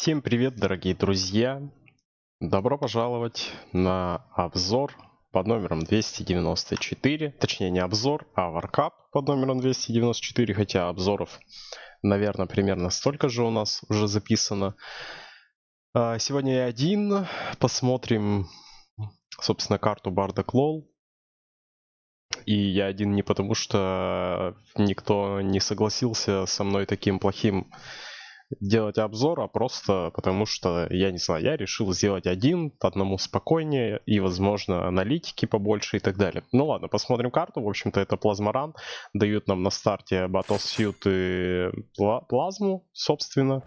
Всем привет, дорогие друзья! Добро пожаловать на обзор под номером 294. Точнее, не обзор, а варкап под номером 294. Хотя обзоров, наверное, примерно столько же у нас уже записано. А, сегодня я один. Посмотрим, собственно, карту Бардак Лол. И я один не потому, что никто не согласился со мной таким плохим делать обзор, а просто потому что, я не знаю, я решил сделать один, одному спокойнее и, возможно, аналитики побольше и так далее. Ну ладно, посмотрим карту. В общем-то, это плазморан. Дают нам на старте Battlesuit и плазму, собственно.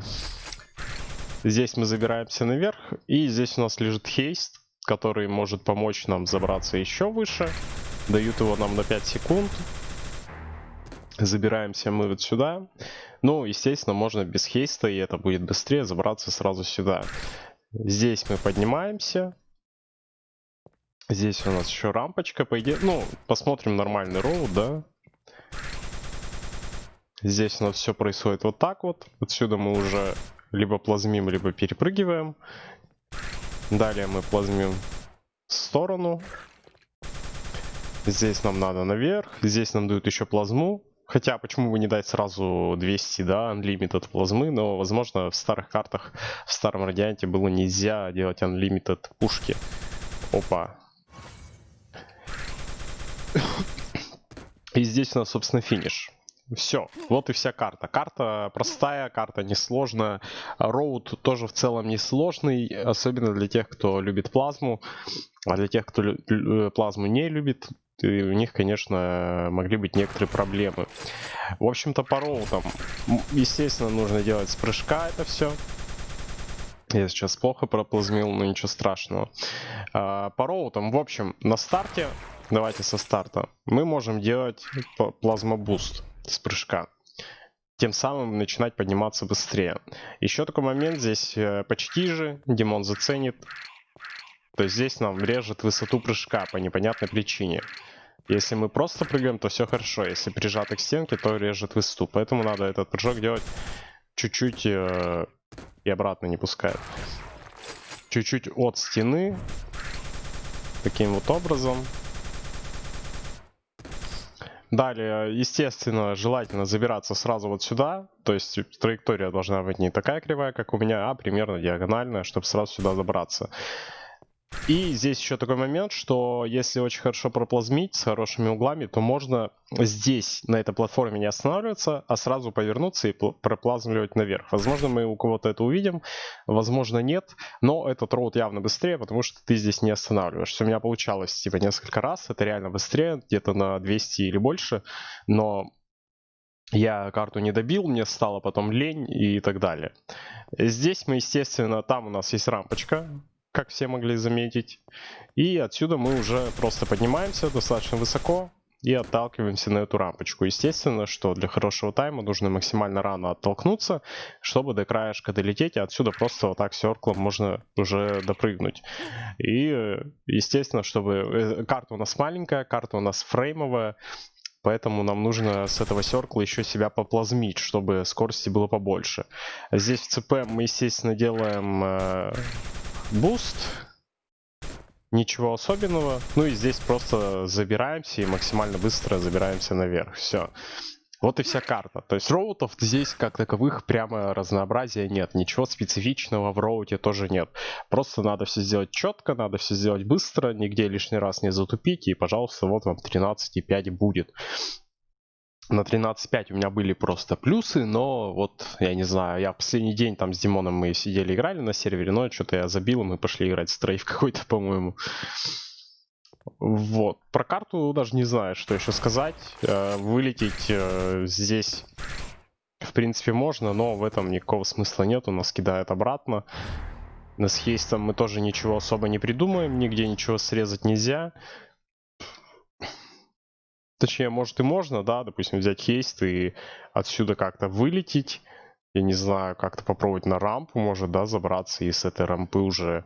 Здесь мы забираемся наверх, и здесь у нас лежит хейст, который может помочь нам забраться еще выше. Дают его нам на 5 секунд. Забираемся мы вот сюда. Ну, естественно, можно без хейста, и это будет быстрее забраться сразу сюда. Здесь мы поднимаемся. Здесь у нас еще рампочка, по идее. Ну, посмотрим нормальный роут, да. Здесь у нас все происходит вот так вот. Отсюда мы уже либо плазмим, либо перепрыгиваем. Далее мы плазмим в сторону. Здесь нам надо наверх. Здесь нам дают еще плазму. Хотя, почему бы не дать сразу 200, да, Unlimited плазмы, но, возможно, в старых картах, в старом радианте было нельзя делать Unlimited пушки. Опа. И здесь у нас, собственно, финиш. Все, вот и вся карта. Карта простая, карта несложная. Роуд тоже в целом несложный, особенно для тех, кто любит плазму. А для тех, кто плазму не любит, и у них, конечно, могли быть некоторые проблемы. В общем-то, по роутам, естественно, нужно делать с прыжка это все. Я сейчас плохо проплазмил, но ничего страшного. А, по роутам, в общем, на старте, давайте со старта, мы можем делать плазмобуст с прыжка тем самым начинать подниматься быстрее. Еще такой момент, здесь э, почти же, Димон заценит. То есть здесь нам режет высоту прыжка по непонятной причине. Если мы просто прыгаем, то все хорошо. Если прижаты к стенке, то режет высоту. Поэтому надо этот прыжок делать чуть-чуть э, и обратно не пускает. Чуть-чуть от стены. Таким вот образом. Далее, естественно, желательно забираться сразу вот сюда. То есть траектория должна быть не такая кривая, как у меня, а примерно диагональная, чтобы сразу сюда забраться. И здесь еще такой момент, что если очень хорошо проплазмить с хорошими углами, то можно здесь, на этой платформе не останавливаться, а сразу повернуться и проплазмливать наверх. Возможно, мы у кого-то это увидим, возможно, нет, но этот роут явно быстрее, потому что ты здесь не останавливаешься. У меня получалось типа несколько раз, это реально быстрее, где-то на 200 или больше, но я карту не добил, мне стало потом лень и так далее. Здесь мы, естественно, там у нас есть рампочка, как все могли заметить. И отсюда мы уже просто поднимаемся достаточно высоко и отталкиваемся на эту рампочку. Естественно, что для хорошего тайма нужно максимально рано оттолкнуться, чтобы до краешка долететь, и отсюда просто вот так серклом можно уже допрыгнуть. И, естественно, чтобы... Э, карта у нас маленькая, карта у нас фреймовая, Поэтому нам нужно с этого серкла еще себя поплазмить, чтобы скорости было побольше. Здесь в ЦП мы, естественно, делаем э, boost. Ничего особенного. Ну и здесь просто забираемся и максимально быстро забираемся наверх. Все. Вот и вся карта. То есть route ов здесь как таковых прямо разнообразия нет. Ничего специфичного в route е тоже нет. Просто надо все сделать четко, надо все сделать быстро, нигде лишний раз не затупить. И, пожалуйста, вот вам 13,5 будет на 13.5 у меня были просто плюсы, но вот, я не знаю, я последний день там с Димоном мы сидели играли на сервере, но что-то я забил, и мы пошли играть в стрейф какой-то, по-моему. Вот. Про карту даже не знаю, что еще сказать. Э, вылететь э, здесь, в принципе, можно, но в этом никакого смысла нет. Он нас кидает обратно. С хейстом мы тоже ничего особо не придумаем. Нигде ничего срезать нельзя. Точнее, может и можно, да, допустим, взять haste и отсюда как-то вылететь. Я не знаю, как-то попробовать на рампу, может, да, забраться и с этой рампы уже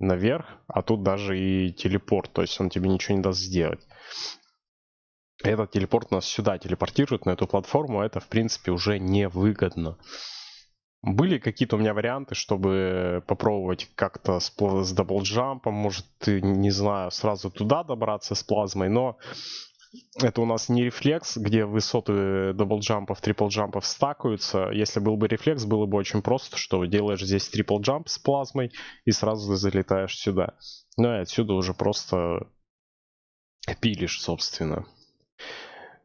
наверх. А тут даже и телепорт, то есть он тебе ничего не даст сделать. Этот телепорт нас сюда телепортирует, на эту платформу. Это, в принципе, уже невыгодно. Были какие-то у меня варианты, чтобы попробовать как-то с, с double jump ом, может, не знаю, сразу туда добраться с плазмой, но это у нас не Reflex, где высоты double jump ов, triple jump ов стакаются. Если был бы Reflex, было бы очень просто, что делаешь здесь triple jump с плазмой и сразу залетаешь сюда. Ну и отсюда уже просто пилишь, собственно.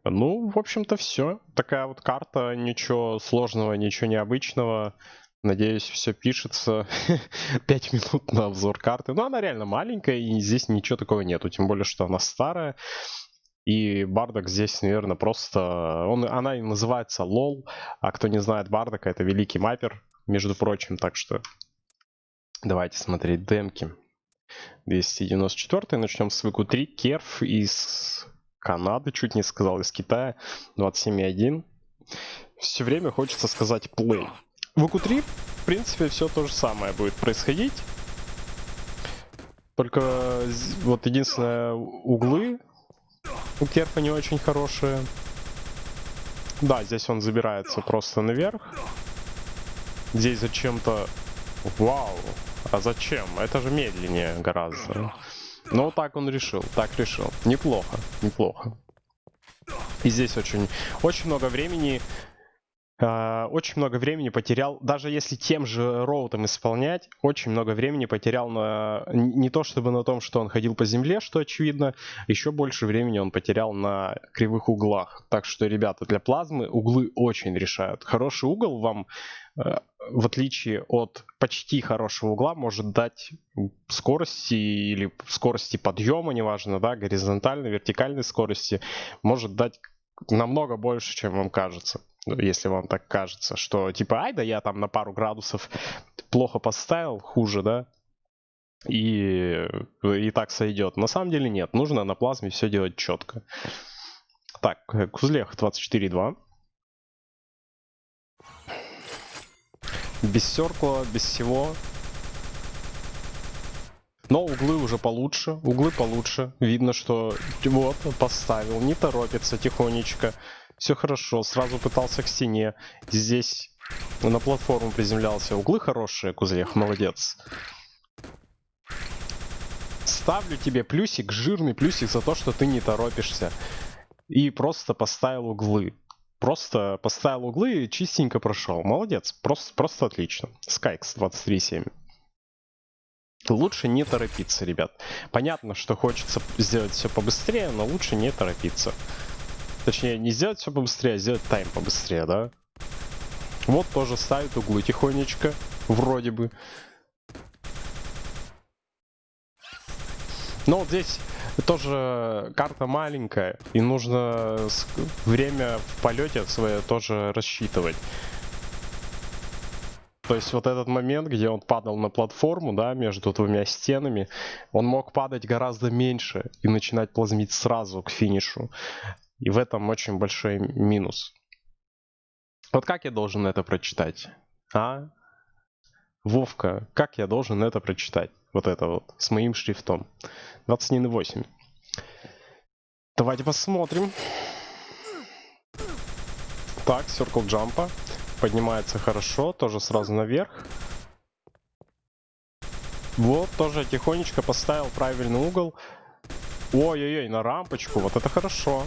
Ну, в общем-то, все. Такая вот карта, ничего сложного, ничего необычного. Надеюсь, все пишется. 5 минут на обзор карты. Но она реально маленькая, и здесь ничего такого нету. Тем более, что она старая. И Бардак здесь, наверное, просто... Он, она и называется лол. А кто не знает Бардака, это великий маппер, между прочим. Так что давайте смотреть демки. 294 начнем с ВК3. Керф из Канады, чуть не сказал, из Китая. 27.1. Все время хочется сказать play. В ВК3, в принципе, все то же самое будет происходить. Только вот единственное, углы у Керфа не очень хорошие. Да, здесь он забирается просто наверх. Здесь зачем-то... Вау! А зачем? Это же медленнее гораздо. Но так он решил, так решил. Неплохо, неплохо. И здесь очень, очень много времени очень много времени потерял, даже если тем же роутом исполнять, очень много времени потерял на не то чтобы на том, что он ходил по земле, что очевидно, еще больше времени он потерял на кривых углах. Так что, ребята, для плазмы углы очень решают. Хороший угол вам uh, в отличие от почти хорошего угла, может дать скорости или скорости подъема, неважно, да, горизонтальной, вертикальной скорости, может дать намного больше, чем вам кажется. Если вам так кажется, что типа, ай да я там на пару градусов плохо поставил, хуже, да, и, и так сойдет. На самом деле нет, нужно на плазме все делать четко. Так, Кузлех 24.2. Без серкла, без всего. Но углы уже получше, углы получше. Видно, что вот, поставил, не торопится тихонечко. Все хорошо, сразу пытался к стене. Здесь на платформу приземлялся. Углы хорошие, Кузлех, молодец. Ставлю тебе плюсик, жирный плюсик за то, что ты не торопишься. И просто поставил углы. Просто поставил углы и чистенько прошел. Молодец, просто, просто отлично. Скайкс 23.7. Лучше не торопиться, ребят. Понятно, что хочется сделать все побыстрее, но лучше не торопиться. Точнее, не сделать все побыстрее, а сделать тайм побыстрее, да? Вот тоже ставит углы тихонечко, вроде бы. Но вот здесь тоже карта маленькая, и нужно время в полете свое тоже рассчитывать. То есть вот этот момент, где он падал на платформу, да, между двумя стенами, он мог падать гораздо меньше и начинать плазмить сразу к финишу. И в этом очень большой минус. Вот как я должен это прочитать? А? Вовка, как я должен это прочитать? Вот это вот, с моим шрифтом. 21.8. Давайте посмотрим. Так, Circle Jump. Поднимается хорошо, тоже сразу наверх. Вот, тоже тихонечко поставил правильный угол. Ой-ой-ой, на рампочку, вот это хорошо.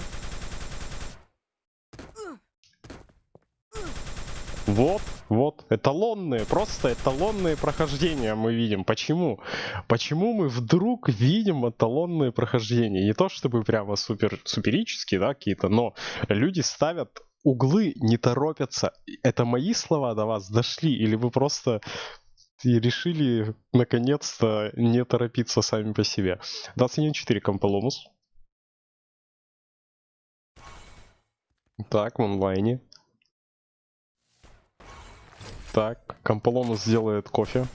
Вот, вот, эталонные, просто эталонные прохождения мы видим. Почему? Почему мы вдруг видим эталонные прохождения? Не то чтобы прямо супер, суперические, да, какие-то, но люди ставят углы, не торопятся. Это мои слова до вас дошли? Или вы просто и решили наконец-то не торопиться сами по себе. 21.4 Компаломус. Так, в онлайне. Так, Комполонус сделает кофе.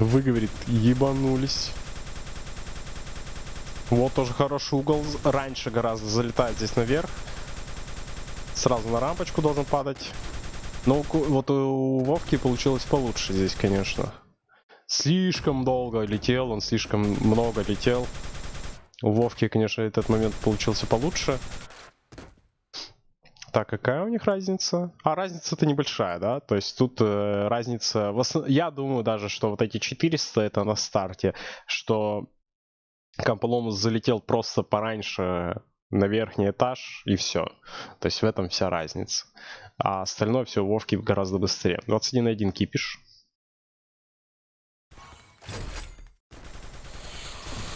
Выговорит, ебанулись. Вот тоже хороший угол. Раньше гораздо залетает здесь наверх. Сразу на рампочку должен падать. Но вот у Вовки получилось получше здесь, конечно. Слишком долго летел, он слишком много летел. У Вовки, конечно, этот момент получился получше. Так, какая у них разница? А, разница-то небольшая, да? То есть тут э, разница... Основ... Я думаю даже, что вот эти 400 это на старте, что Камполомус залетел просто пораньше на верхний этаж и все. То есть в этом вся разница. А остальное все у Вовки гораздо быстрее. 21 на 1 кипиш.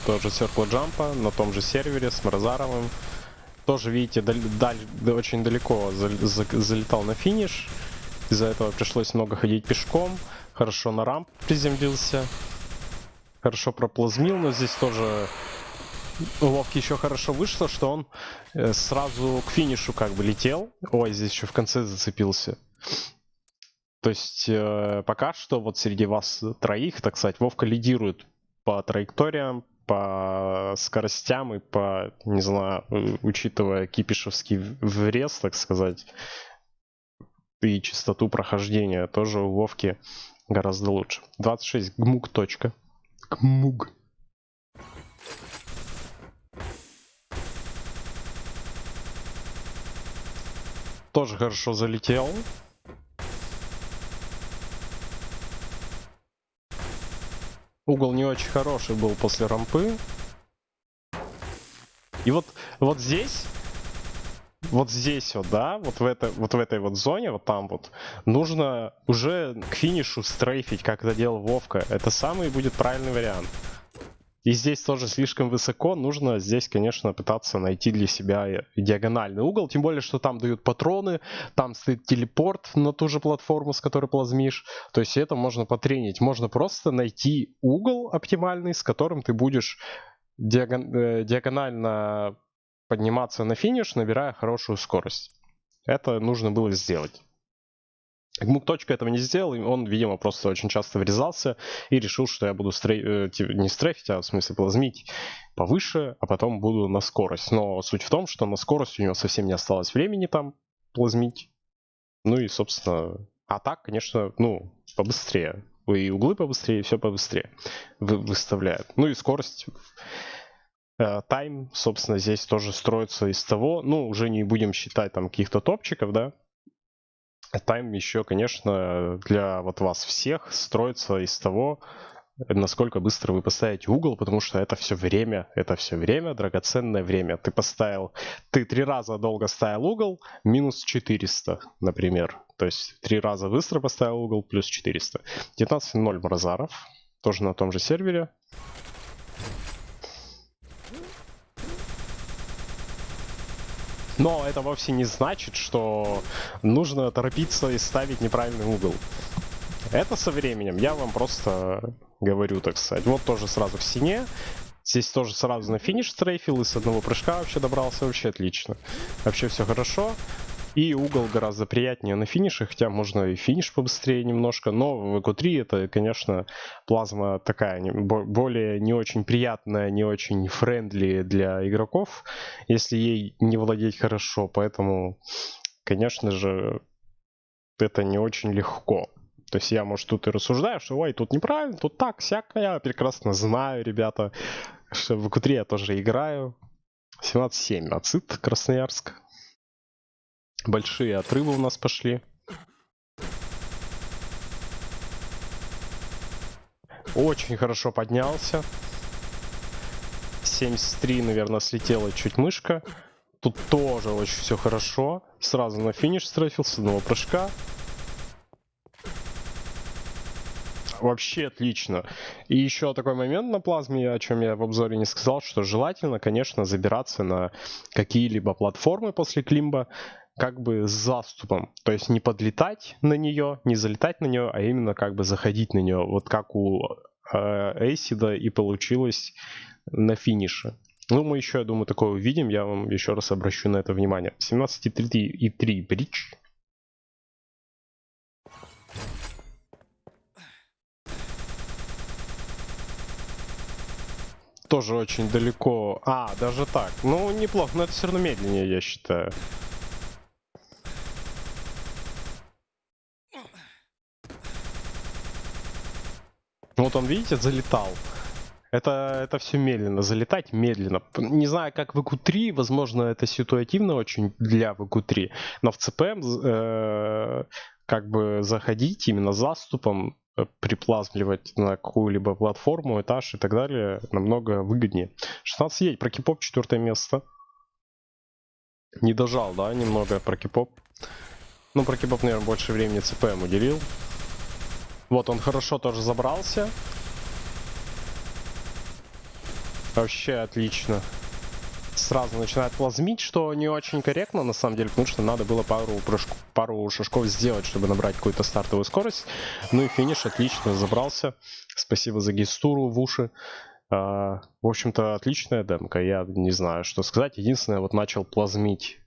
Тоже Circle Jump на том же сервере с Мразаровым. Тоже, видите, даль, даль, очень далеко за, за, залетал на финиш. Из-за этого пришлось много ходить пешком. Хорошо на рамп приземлился. Хорошо проплазмил, но здесь тоже у Вовки еще хорошо вышло, что он э, сразу к финишу как бы летел. Ой, здесь еще в конце зацепился. То есть э, пока что вот среди вас троих, так сказать, Вовка лидирует по траекториям, по скоростям и по, не знаю, учитывая кипишевский врез, так сказать, и частоту прохождения, тоже у Вовки гораздо лучше. 26 гмуг. Точка. Гмуг. Тоже хорошо залетел. Угол не очень хороший был после рампы. И вот, вот здесь, вот здесь вот, да, вот в, это, вот в этой вот зоне, вот там вот, нужно уже к финишу стрейфить, как это делал Вовка. Это самый будет правильный вариант. И здесь тоже слишком высоко, нужно здесь, конечно, пытаться найти для себя диагональный угол, тем более, что там дают патроны, там стоит телепорт на ту же платформу, с которой плазмишь, то есть это можно потренить, можно просто найти угол оптимальный, с которым ты будешь диагон э, диагонально подниматься на финиш, набирая хорошую скорость. Это нужно было сделать. Гмук точка этого не сделал, он, видимо, просто очень часто врезался и решил, что я буду стрей... Э, не стрейфить, а в смысле плазмить повыше, а потом буду на скорость. Но суть в том, что на скорость у него совсем не осталось времени там плазмить. Ну и, собственно, а так, конечно, ну, побыстрее. И углы побыстрее, и все побыстрее вы, выставляет. Ну и скорость э, тайм, собственно, здесь тоже строится из того, ну, уже не будем считать там каких-то топчиков, да, Тайм еще, конечно, для вот вас всех строится из того, насколько быстро вы поставите угол, потому что это все время, это все время, драгоценное время. Ты поставил, ты три раза долго ставил угол, минус 400, например. То есть три раза быстро поставил угол, плюс 400. 19.0 Мразаров, тоже на том же сервере. Но это вовсе не значит, что нужно торопиться и ставить неправильный угол. Это со временем. Я вам просто говорю, так сказать. Вот тоже сразу в стене. Здесь тоже сразу на финиш strafe ил и с одного прыжка вообще добрался. Вообще отлично. Вообще все хорошо. И угол гораздо приятнее на финише, хотя можно и финиш побыстрее немножко, но в Q3 это, конечно, плазма такая, более не очень приятная, не очень friendly для игроков, если ей не владеть хорошо, поэтому, конечно же, это не очень легко. То есть я, может, тут и рассуждаю, что ой, тут неправильно, тут так, всяк, я прекрасно знаю, ребята, что в q 3 я тоже играю. 17-7, Ацит, Красноярск. Большие отрывы у нас пошли. Очень хорошо поднялся. 73, наверное, слетела чуть мышка. Тут тоже очень все хорошо. Сразу на финиш страфил с одного прыжка. Вообще отлично. И еще такой момент на плазме, о чем я в обзоре не сказал, что желательно, конечно, забираться на какие-либо платформы после климба, как бы с заступом. То есть не подлетать на нее, не залетать на нее, а именно как бы заходить на нее. Вот как у э, Эйсида и получилось на финише. Ну, мы еще, я думаю, такое увидим. Я вам еще раз обращу на это внимание. 17,3 и 3 бридж. Тоже очень далеко. А, даже так. Ну, неплохо, но это все равно медленнее, я считаю. Вот он, видите, залетал. Это, это все медленно, залетать медленно. Не знаю, как в q 3 возможно, это ситуативно очень для q 3 но в ЦПМ э, как бы заходить именно заступом, приплазмливать на какую-либо платформу, этаж и так далее намного выгоднее. 16 едь, про кипоп четвертое место. Не дожал, да, немного про кипоп. Ну, про кипоп, наверное, больше времени ЦПМ уделил. Вот, он хорошо тоже забрался. Вообще отлично. Сразу начинает плазмить, что не очень корректно, на самом деле, потому что надо было пару, прыжков, пару шажков сделать, чтобы набрать какую-то стартовую скорость. Ну и финиш отлично забрался. Спасибо за гестуру в уши. А, в общем-то, отличная демка, я не знаю, что сказать. Единственное, вот начал плазмить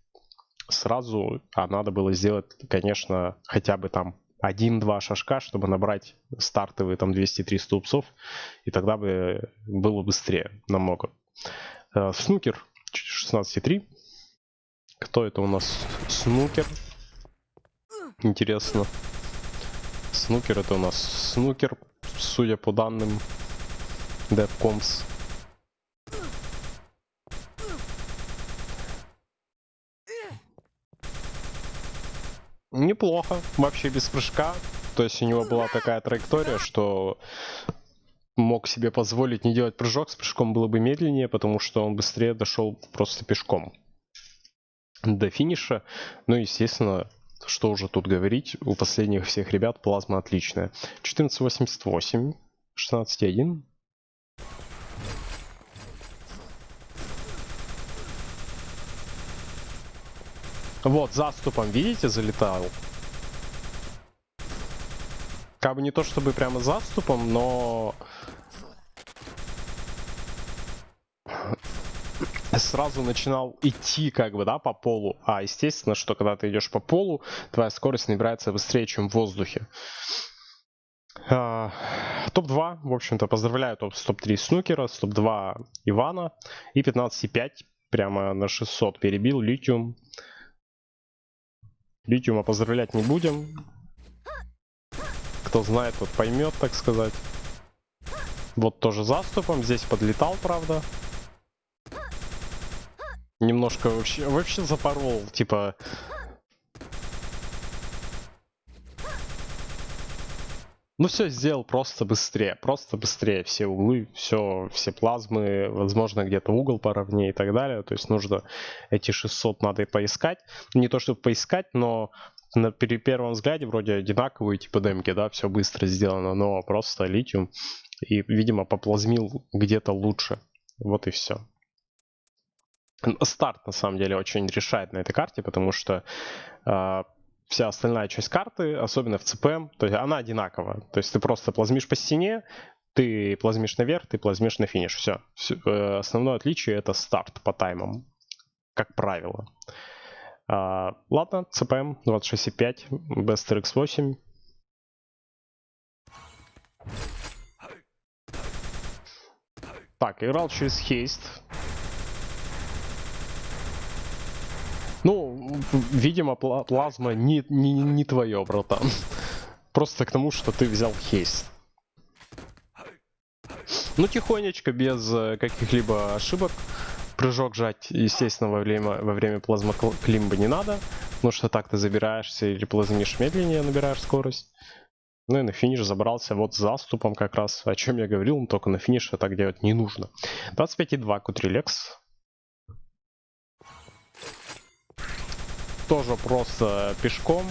сразу, а надо было сделать, конечно, хотя бы там один-два шажка, чтобы набрать стартовые там 200-300 упсов, и тогда бы было быстрее намного. Э, Снукер 16.3. Кто это у нас? Снукер. Интересно. Снукер это у нас снукер, судя по данным DevComs. Неплохо, вообще без прыжка. То есть у него была такая траектория, что мог себе позволить не делать прыжок, с прыжком было бы медленнее, потому что он быстрее дошел просто пешком до финиша. Ну, естественно, что уже тут говорить, у последних всех ребят плазма отличная. 14.88, 16.1. Вот, заступом, видите, залетал. Как бы не то чтобы прямо заступом, но... сразу начинал идти как бы, да, по полу. А естественно, что когда ты идешь по полу, твоя скорость набирается быстрее, чем в воздухе. А, топ-2, в общем-то, поздравляю топ- с топ-3 Снукера, с топ-2 Ивана и 15,5 прямо на 600 перебил Литиум. Литиума поздравлять не будем. Кто знает, тот поймет, так сказать. Вот тоже заступом. Здесь подлетал, правда. Немножко вообще, вообще запорол, типа... Ну все сделал просто быстрее, просто быстрее. Все углы, все, все плазмы, возможно где-то угол поровнее и так далее. То есть нужно эти 600 надо и поискать. Не то чтобы поискать, но на при первом взгляде вроде одинаковые типа демки, да, все быстро сделано, но просто литиум и, видимо, поплазмил где-то лучше. Вот и все. Старт, на самом деле, очень решает на этой карте, потому что э, вся остальная часть карты, особенно в ЦПМ, то есть она одинакова. То есть ты просто плазмишь по стене, ты плазмишь наверх, ты плазмишь на финиш. Все. Э, основное отличие это старт по таймам, как правило. А, ладно, ЦПМ 26.5, Best RX 8. Так, играл через хейст. Ну, видимо, пла- плазма не, не, не твое, братан. Просто к тому, что ты взял хейст. Ну, тихонечко, без э, каких-либо ошибок. Прыжок жать, естественно, во время, во время плазма кл- климба не надо. Потому что так ты забираешься или плазмишь медленнее, набираешь скорость. Ну и на финиш забрался вот с заступом как раз, о чем я говорил, но только на финише так делать не нужно. 25,2 Кутрилекс. Тоже просто пешком.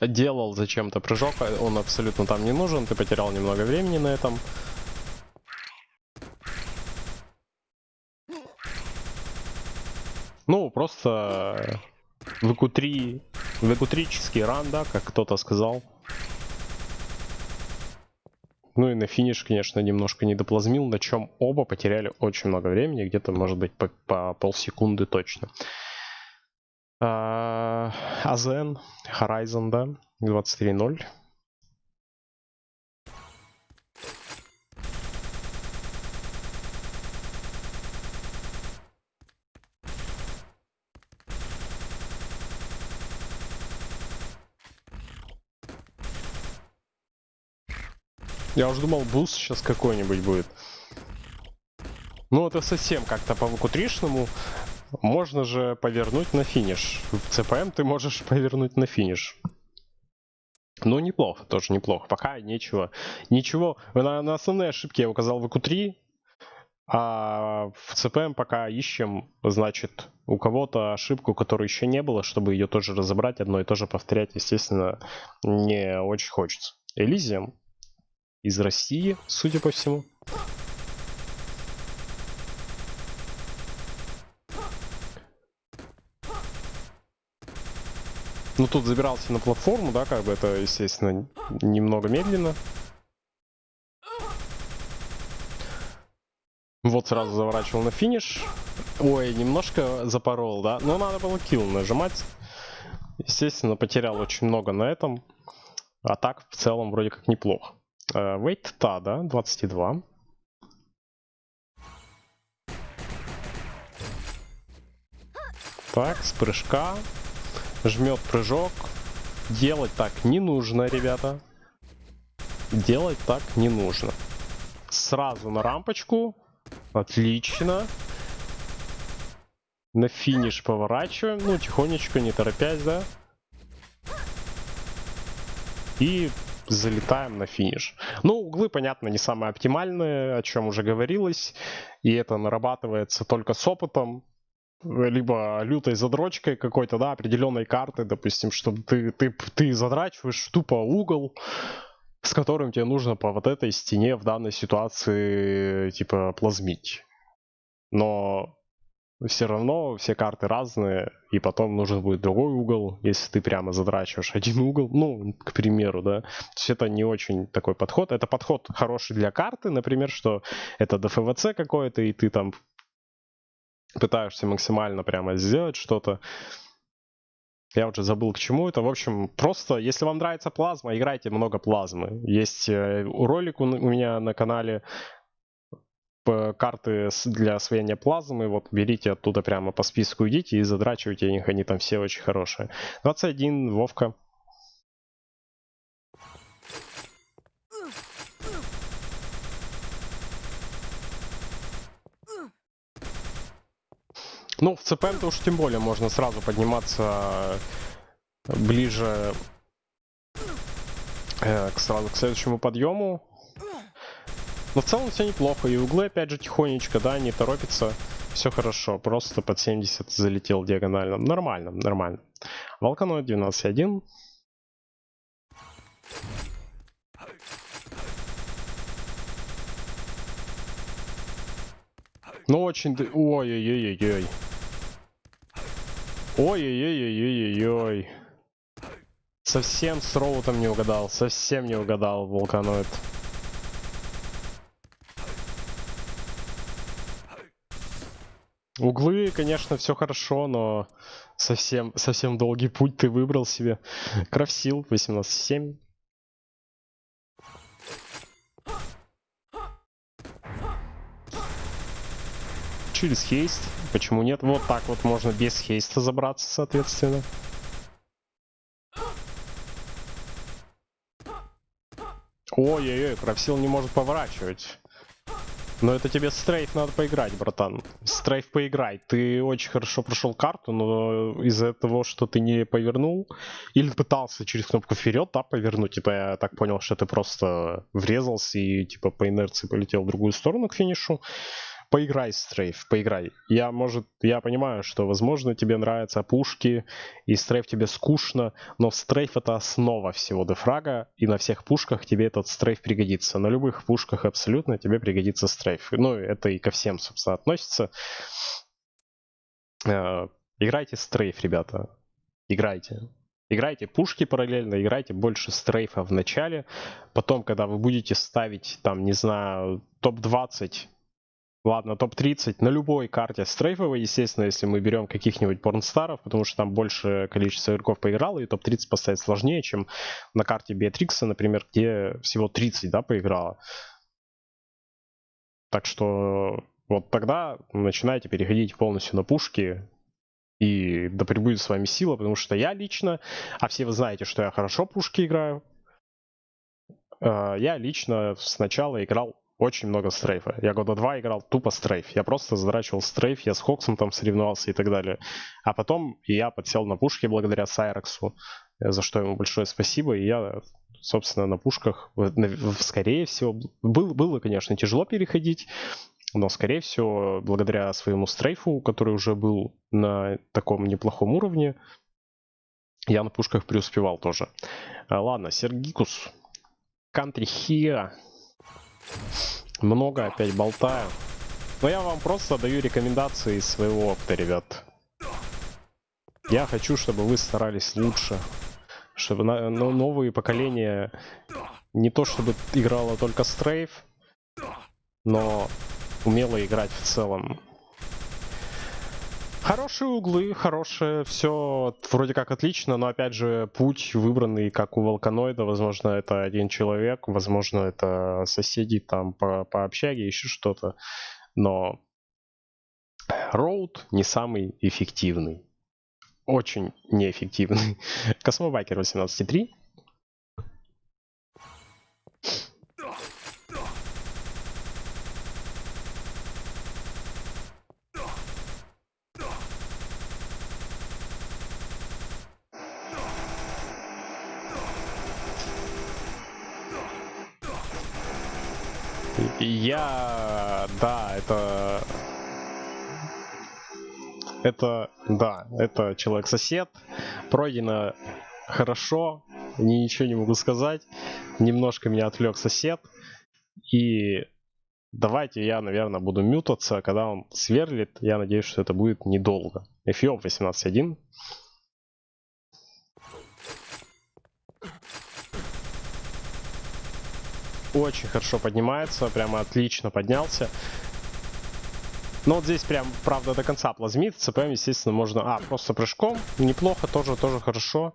Делал зачем-то прыжок, а он абсолютно там не нужен, ты потерял немного времени на этом. Ну, просто ВК-3, ВК-3 ран, да, как кто-то сказал. Ну и на финиш, конечно, немножко не доплазмил, на чем оба потеряли очень много времени, где-то, может быть, по, по полсекунды точно. А, Азен, Horizon, да, 23.0. Я уже думал, буст сейчас какой-нибудь будет. Ну, это совсем как-то по VQ3-шному. Можно же повернуть на финиш. В CPM ты можешь повернуть на финиш. Ну, неплохо, тоже неплохо. Пока нечего. Ничего. На, на основные ошибки я указал в VQ3, а в CPM пока ищем, значит, у кого-то ошибку, которой еще не было, чтобы ее тоже разобрать, одно и то же повторять, естественно, не очень хочется. Элизиум из России, судя по всему. Ну, тут забирался на платформу, да, как бы это, естественно, немного медленно. Вот сразу заворачивал на финиш. Ой, немножко запорол, да? Но надо было килл нажимать. Естественно, потерял очень много на этом. А так, в целом, вроде как неплохо. Вейт uh, та, да? 22. Так, с прыжка. Жмет прыжок. Делать так не нужно, ребята. Делать так не нужно. Сразу на рампочку. Отлично. На финиш поворачиваем. Ну, тихонечко, не торопясь, да? И залетаем на финиш. Ну, углы, понятно, не самые оптимальные, о чем уже говорилось. И это нарабатывается только с опытом. Либо лютой задрочкой какой-то, да, определенной карты, допустим, чтобы ты, ты, ты задрачиваешь тупо угол, с которым тебе нужно по вот этой стене в данной ситуации, типа, плазмить. Но все равно все карты разные, и потом нужен будет другой угол, если ты прямо задрачиваешь один угол, ну, к примеру, да. То есть это не очень такой подход. Это подход хороший для карты, например, что это ДФВЦ какое-то, и ты там пытаешься максимально прямо сделать что-то. Я уже забыл к чему это. В общем, просто, если вам нравится плазма, играйте много плазмы. Есть э, ролик у меня на канале карты для освоения плазмы. Вот берите оттуда прямо по списку идите и задрачивайте их. Они там все очень хорошие. 21, Вовка. Ну, в ЦПМ-то уж тем более можно сразу подниматься ближе э, к, сразу к следующему подъему. Но в целом все неплохо. И углы опять же тихонечко, да, не торопится. Все хорошо. Просто под 70 залетел диагонально. Нормально, нормально. Волканоид 12.1. Ну очень... Ой-ой-ой-ой-ой. Ой-ой-ой-ой-ой-ой. Совсем с роутом не угадал. Совсем не угадал вулканоид. Углы, конечно, все хорошо, но совсем, совсем долгий путь ты выбрал себе. Крафсил 18.7. через хейст. Почему нет? Вот так вот можно без хейста забраться, соответственно. Ой-ой-ой, Крафсил не может поворачивать. Но это тебе стрейф надо поиграть, братан. Стрейф поиграй. Ты очень хорошо прошел карту, но из-за того, что ты не повернул, или пытался через кнопку вперед, да, повернуть, типа я так понял, что ты просто врезался и типа по инерции полетел в другую сторону к финишу поиграй стрейф, поиграй. Я, может, я понимаю, что, возможно, тебе нравятся пушки, и стрейф тебе скучно, но стрейф это основа всего дефрага, и на всех пушках тебе этот стрейф пригодится. На любых пушках абсолютно тебе пригодится стрейф. Ну, это и ко всем, собственно, относится. Э, играйте стрейф, ребята. Играйте. Играйте пушки параллельно, играйте больше стрейфа в начале. Потом, когда вы будете ставить, там, не знаю, топ-20 Ладно, топ-30 на любой карте стрейфовой, естественно, если мы берем каких-нибудь порнстаров, потому что там больше количество игроков поиграло, и топ-30 поставить сложнее, чем на карте Беатрикса, например, где всего 30, да, поиграло. Так что вот тогда начинайте переходить полностью на пушки, и да пребудет с вами сила, потому что я лично, а все вы знаете, что я хорошо пушки играю, э, я лично сначала играл очень много стрейфа. Я года два играл тупо стрейф. Я просто задрачивал стрейф, я с Хоксом там соревновался и так далее. А потом я подсел на пушки благодаря Сайрексу, за что ему большое спасибо. И я, собственно, на пушках, скорее всего, был, было, конечно, тяжело переходить, но, скорее всего, благодаря своему стрейфу, который уже был на таком неплохом уровне, я на пушках преуспевал тоже. А, ладно, Сергикус. Country here. Много опять болтаю. Но я вам просто даю рекомендации из своего опыта, ребят. Я хочу, чтобы вы старались лучше. Чтобы на, ну, новые поколения не то чтобы играло только стрейф, но умело играть в целом. Хорошие углы, хорошее, все вроде как отлично, но опять же путь выбранный, как у Волканоида, возможно это один человек, возможно это соседи там по, по общаге, еще что-то, но route не самый эффективный, очень неэффективный. Космобайкер 18.3 Я... Да, это... Это... Да, это человек-сосед. Пройдено хорошо. Ничего не могу сказать. Немножко меня отвлек сосед. И давайте я, наверное, буду мютаться, когда он сверлит. Я надеюсь, что это будет недолго. Эфиоп 18.1. очень хорошо поднимается, прямо отлично поднялся. Но вот здесь прям, правда, до конца плазмит. ЦПМ, естественно, можно... А, просто прыжком. Неплохо, тоже, тоже хорошо.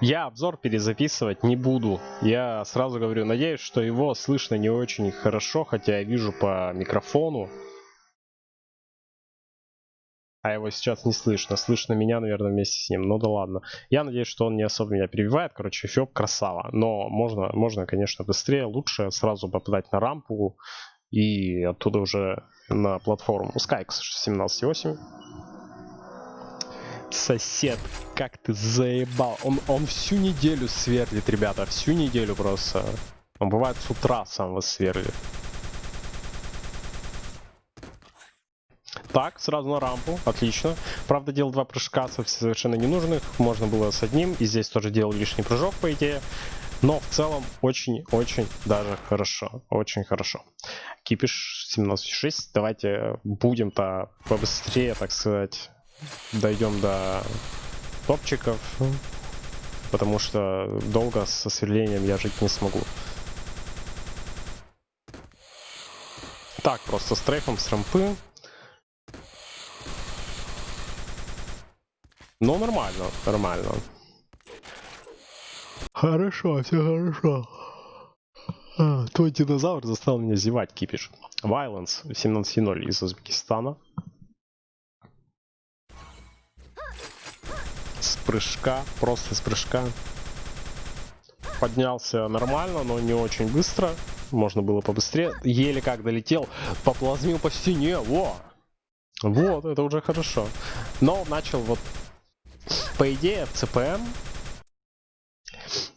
Я обзор перезаписывать не буду. Я сразу говорю, надеюсь, что его слышно не очень хорошо, хотя я вижу по микрофону. А его сейчас не слышно. Слышно меня, наверное, вместе с ним. Ну да ладно. Я надеюсь, что он не особо меня перебивает. Короче, Фёб красава. Но можно, можно, конечно, быстрее, лучше сразу попадать на рампу и оттуда уже на платформу. Skyx 17.8. Сосед, как ты заебал. Он, он всю неделю сверлит, ребята. Всю неделю просто. Он бывает с утра сам вас сверлит. Так, сразу на рампу, отлично. Правда, делал два прыжка совершенно ненужных. Можно было с одним. И здесь тоже делал лишний прыжок, по идее. Но в целом очень-очень даже хорошо. Очень хорошо. Кипиш 17.6. Давайте будем-то побыстрее, так сказать, дойдем до топчиков, потому что долго со сверлением я жить не смогу. Так, просто с трейфом, с рампы. Ну, нормально, нормально. Хорошо, все хорошо. А, твой динозавр заставил меня зевать, кипиш. Violence 17.0 из Узбекистана. Прыжка, просто с прыжка. Поднялся нормально, но не очень быстро. Можно было побыстрее. Еле как долетел, поплазмил по стене. Во! Вот, это уже хорошо. Но начал вот... По идее, в ЦПМ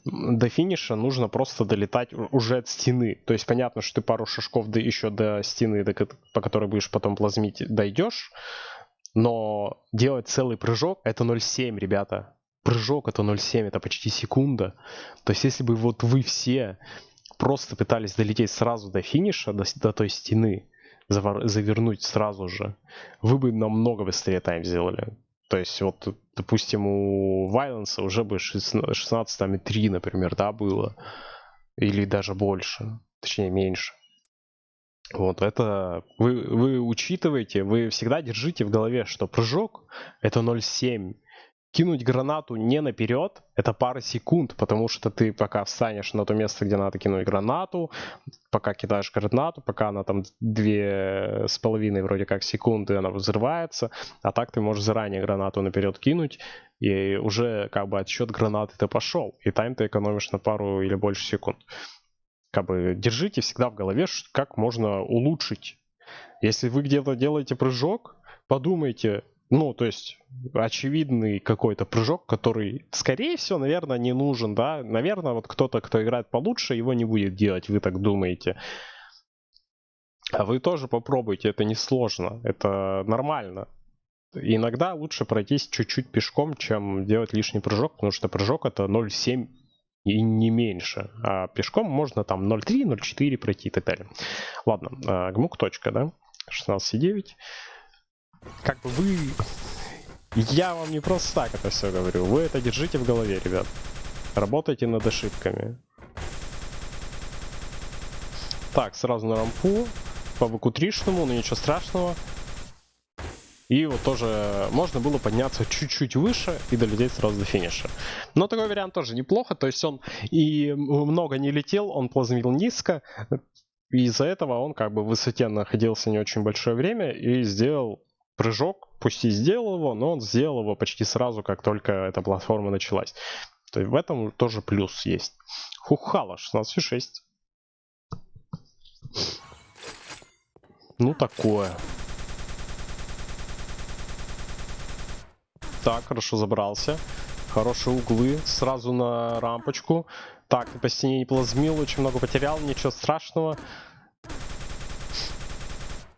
до финиша нужно просто долетать уже от стены. То есть понятно, что ты пару шажков до, еще до стены, до, по которой будешь потом плазмить, дойдешь. Но делать целый прыжок это 0,7, ребята. Прыжок это 0,7, это почти секунда. То есть если бы вот вы все просто пытались долететь сразу до финиша, до, до той стены, завернуть сразу же, вы бы намного быстрее тайм сделали. То есть вот, допустим, у Вайленса уже бы 16 там и 3, например, да, было. Или даже больше, точнее меньше. Вот это вы, вы учитываете, вы всегда держите в голове, что прыжок это 0,7. кинуть гранату не наперед, это пара секунд, потому что ты пока встанешь на то место, где надо кинуть гранату, пока кидаешь гранату, пока она там две с половиной вроде как секунды, она взрывается, а так ты можешь заранее гранату наперед кинуть, и уже как бы отсчет гранаты ты пошел, и тайм ты экономишь на пару или больше секунд. Как бы держите всегда в голове, как можно улучшить. Если вы где-то делаете прыжок, подумайте, ну, то есть, очевидный какой-то прыжок, который, скорее всего, наверное, не нужен, да. Наверное, вот кто-то, кто играет получше, его не будет делать, вы так думаете. А вы тоже попробуйте, это несложно, это нормально. Иногда лучше пройтись чуть-чуть пешком, чем делать лишний прыжок, потому что прыжок это 0,7 и не меньше. А пешком можно там 0,3, 0,4 пройти и так далее. Ладно, а, гмук точка, да, 16,9 как бы вы... Я вам не просто так это все говорю. Вы это держите в голове, ребят. Работайте над ошибками. Так, сразу на рампу. По 3 но ничего страшного. И вот тоже можно было подняться чуть-чуть выше и долететь сразу до финиша. Но такой вариант тоже неплохо. То есть он и много не летел, он плазмил низко. И из-за этого он как бы в высоте находился не очень большое время и сделал прыжок, пусть и сделал его, но он сделал его почти сразу, как только эта платформа началась. То есть в этом тоже плюс есть. Хухала 16,6. Ну такое. Так, хорошо забрался. Хорошие углы. Сразу на рампочку. Так, по стене не плазмил, очень много потерял, ничего страшного.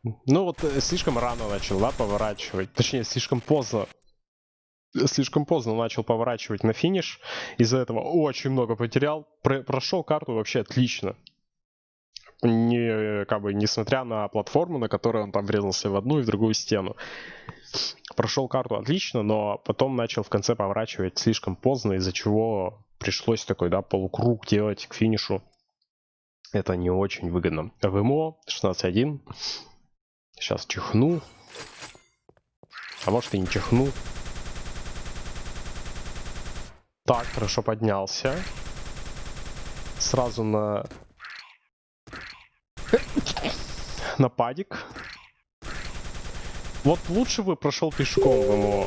Ну вот э, слишком рано начал, да, поворачивать. Точнее, слишком поздно. Слишком поздно начал поворачивать на финиш. Из-за этого очень много потерял. Про прошел карту вообще отлично. Не, как бы, несмотря на платформу, на которой он там врезался в одну и в другую стену. Прошел карту отлично, но потом начал в конце поворачивать слишком поздно, из-за чего пришлось такой, да, полукруг делать к финишу. Это не очень выгодно. ВМО 16.1. Сейчас чихну. А может и не чихну. Так, хорошо поднялся. Сразу на... на падик. Вот лучше бы прошел пешком в МО.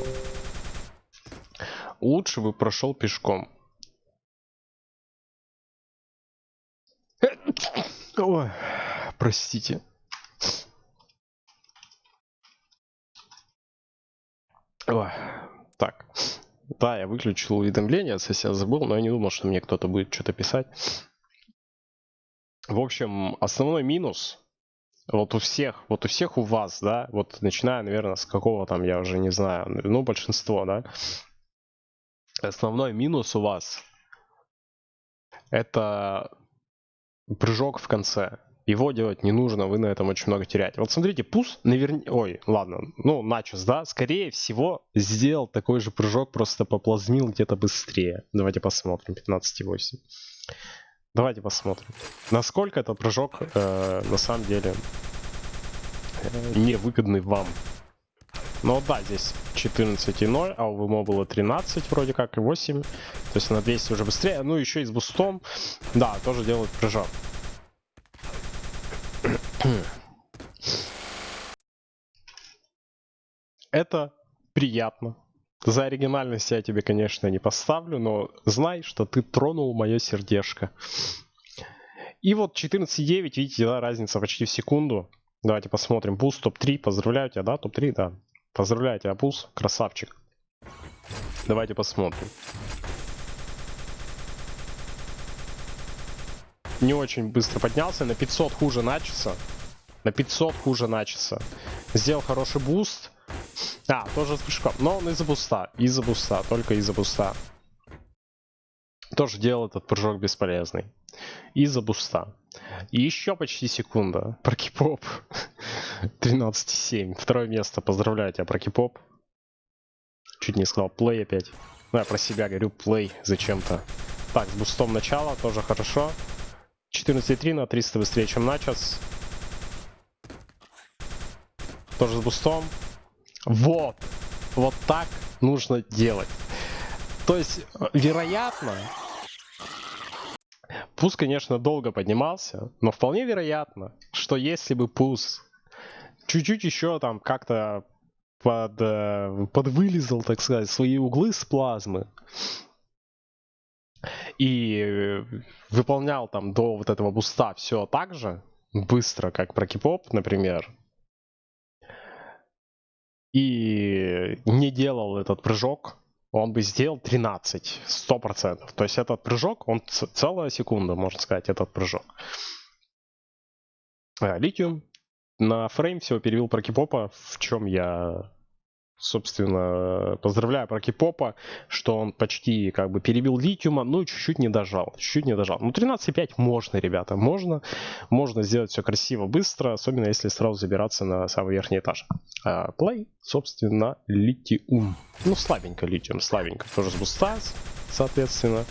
Лучше бы прошел пешком. Ой, простите. Ой, так. Да, я выключил уведомления, если я забыл, но я не думал, что мне кто-то будет что-то писать. В общем, основной минус вот у всех, вот у всех у вас, да, вот начиная, наверное, с какого там, я уже не знаю, ну, большинство, да, основной минус у вас это прыжок в конце. Его делать не нужно, вы на этом очень много теряете. Вот смотрите, Пус наверняка... Ой, ладно, ну, Начос, да, скорее всего, сделал такой же прыжок, просто поплазмил где-то быстрее. Давайте посмотрим, 15,8. Давайте посмотрим, насколько этот прыжок э, на самом деле э, невыгодный вам. Но да, здесь 14,0, а у ВМО было 13 вроде как и 8. То есть на 200 уже быстрее. Ну еще и с бустом. Да, тоже делает прыжок. Это приятно. За оригинальность я тебе, конечно, не поставлю, но знай, что ты тронул мое сердечко. И вот 14.9, видите, да, разница почти в секунду. Давайте посмотрим. Пус топ-3. Поздравляю тебя, да? Топ-3, да. Поздравляю тебя, Пус. Красавчик. Давайте посмотрим. Не очень быстро поднялся. На 500 хуже начался. На 500 хуже начался. Сделал хороший буст. А, тоже с прыжком. Но он из-за буста. Из-за буста. Только из-за буста. Тоже делал этот прыжок бесполезный. Из-за буста. И еще почти секунда. Прокипоп. 13,7. Второе место. Поздравляю тебя, Прокипоп. Чуть не сказал плей опять. Ну, я про себя говорю плей зачем-то. Так, с бустом начала тоже хорошо. 14,3 на 300 быстрее, чем начос. Тоже с бустом. Вот. Вот так нужно делать. То есть, э, вероятно, Пус, конечно, долго поднимался, но вполне вероятно, что если бы Пус чуть-чуть еще там как-то под, э, подвылезал, так сказать, свои углы с плазмы и выполнял там до вот этого буста все так же, быстро, как про кипоп, например, и не делал этот прыжок, он бы сделал 13, 100%. То есть этот прыжок, он целая секунда, можно сказать, этот прыжок. А, литиум на фрейм всего перевел про кипопа, в чем я собственно, поздравляю про Кипопа, что он почти как бы перебил литиума, но чуть-чуть не дожал, чуть-чуть не дожал. Ну, 13.5 можно, ребята, можно. Можно сделать все красиво, быстро, особенно если сразу забираться на самый верхний этаж. А, play, собственно, литиум. Ну, слабенько литиум, слабенько. Тоже с буста, соответственно.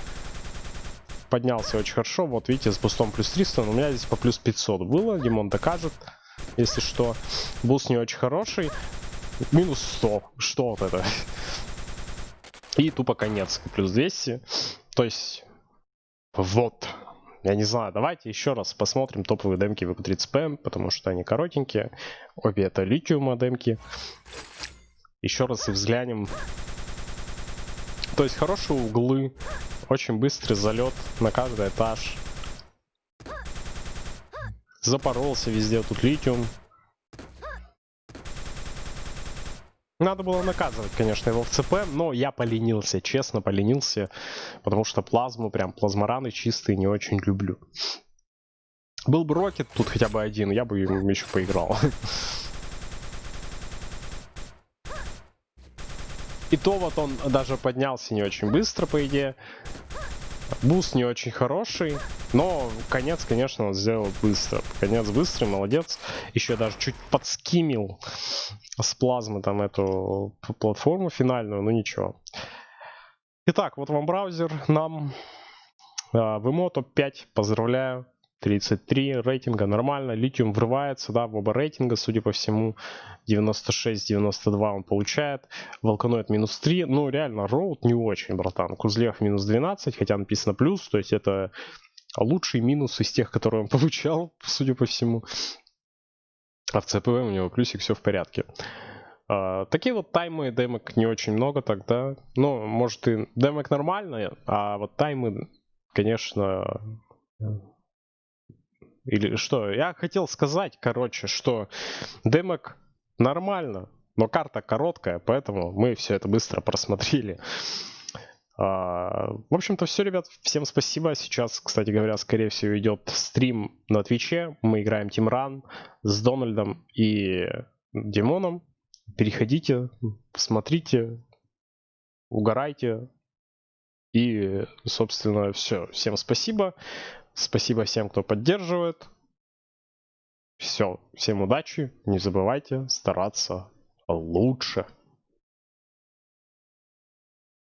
Поднялся очень хорошо. Вот, видите, с бустом плюс 300, но у меня здесь по плюс 500 было. Димон докажет, если что. Буст не очень хороший. Минус 100. Что вот это? И тупо конец. Плюс 200. То есть... Вот. Я не знаю, давайте еще раз посмотрим топовые демки VQ30PM, потому что они коротенькие. Обе это литиума демки. Еще раз взглянем. То есть хорошие углы, очень быстрый залет на каждый этаж. Запоролся везде тут литиум. Надо было наказывать, конечно, его в ЦП, но я поленился, честно поленился, потому что плазму, прям плазмораны чистые не очень люблю. Был бы Рокет тут хотя бы один, я бы им еще поиграл. И то вот он даже поднялся не очень быстро, по идее. Буст не очень хороший, но конец, конечно, он сделал быстро. Конец быстрый, молодец. Еще даже чуть подскимил с плазмы там эту платформу финальную, но ничего. Итак, вот вам браузер нам. Vimo топ-5, поздравляю. 33 рейтинга, нормально. Литиум врывается, да, в оба рейтинга, судя по всему. 96-92 он получает. Волканоид минус 3. Ну, реально, роут не очень, братан. Кузлев минус 12, хотя написано плюс, то есть это лучший минус из тех, которые он получал, судя по всему. А в ЦПВ у него плюсик, все в порядке. Uh, такие вот таймы демок не очень много тогда. Ну, может и демок нормальные, а вот таймы, конечно... Или что? Я хотел сказать, короче, что демок нормально, но карта короткая, поэтому мы все это быстро просмотрели. А, в общем-то, все, ребят. Всем спасибо. Сейчас, кстати говоря, скорее всего, идет стрим на Твиче. Мы играем Run с Дональдом и Димоном. Переходите, посмотрите, угорайте. И, собственно, все. Всем спасибо. Спасибо всем, кто поддерживает. Все. Всем удачи. Не забывайте стараться лучше.